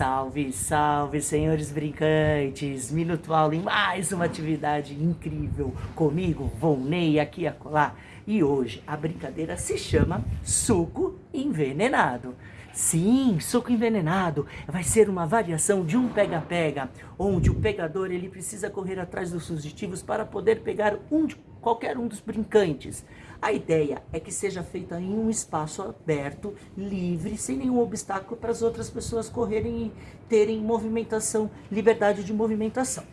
Salve, salve, senhores brincantes! Minuto Aula em mais uma atividade incrível comigo, Volney, aqui a colar. E hoje a brincadeira se chama Suco Envenenado. Sim, suco envenenado vai ser uma variação de um pega-pega, onde o pegador ele precisa correr atrás dos fugitivos para poder pegar um de qualquer um dos brincantes. A ideia é que seja feita em um espaço aberto, livre, sem nenhum obstáculo para as outras pessoas correrem e terem movimentação, liberdade de movimentação.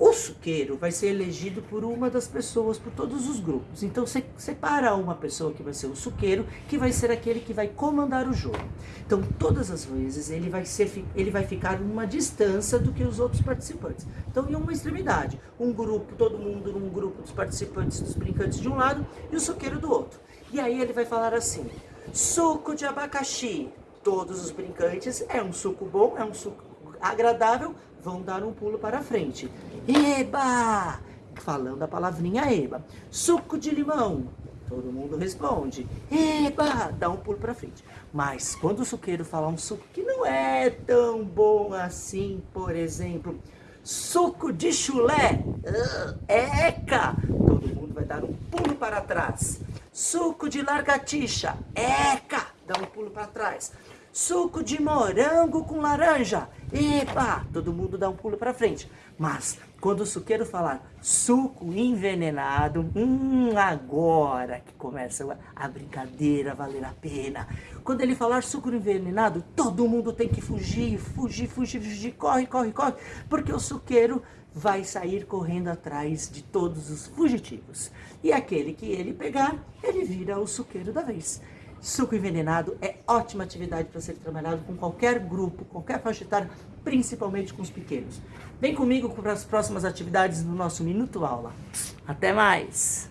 O suqueiro vai ser elegido por uma das pessoas, por todos os grupos. Então você separa uma pessoa que vai ser o suqueiro, que vai ser aquele que vai comandar o jogo. Então todas as vezes ele vai, ser, ele vai ficar numa distância do que os outros participantes. Então em uma extremidade, um grupo, todo mundo num grupo dos participantes, dos brincantes de um lado e o suqueiro do outro. E aí ele vai falar assim, suco de abacaxi. Todos os brincantes, é um suco bom, é um suco agradável, vão dar um pulo para frente. Eba! Falando a palavrinha eba. Suco de limão. Todo mundo responde. Eba! Dá um pulo para frente. Mas quando o suqueiro falar um suco que não é tão bom assim, por exemplo, suco de chulé. Uh, eca! Todo mundo vai dar um pulo para trás. Suco de largatixa. Eca! Dá um pulo para trás. Suco de morango com laranja. Epa! Todo mundo dá um pulo para frente. Mas quando o suqueiro falar suco envenenado, hum, agora que começa a brincadeira valer a pena. Quando ele falar suco envenenado, todo mundo tem que fugir, fugir, fugir, fugir, corre, corre, corre, porque o suqueiro vai sair correndo atrás de todos os fugitivos. E aquele que ele pegar, ele vira o suqueiro da vez. Suco envenenado é ótima atividade para ser trabalhado com qualquer grupo, qualquer faixa etária, principalmente com os pequenos. Vem comigo para as próximas atividades do nosso Minuto Aula. Até mais!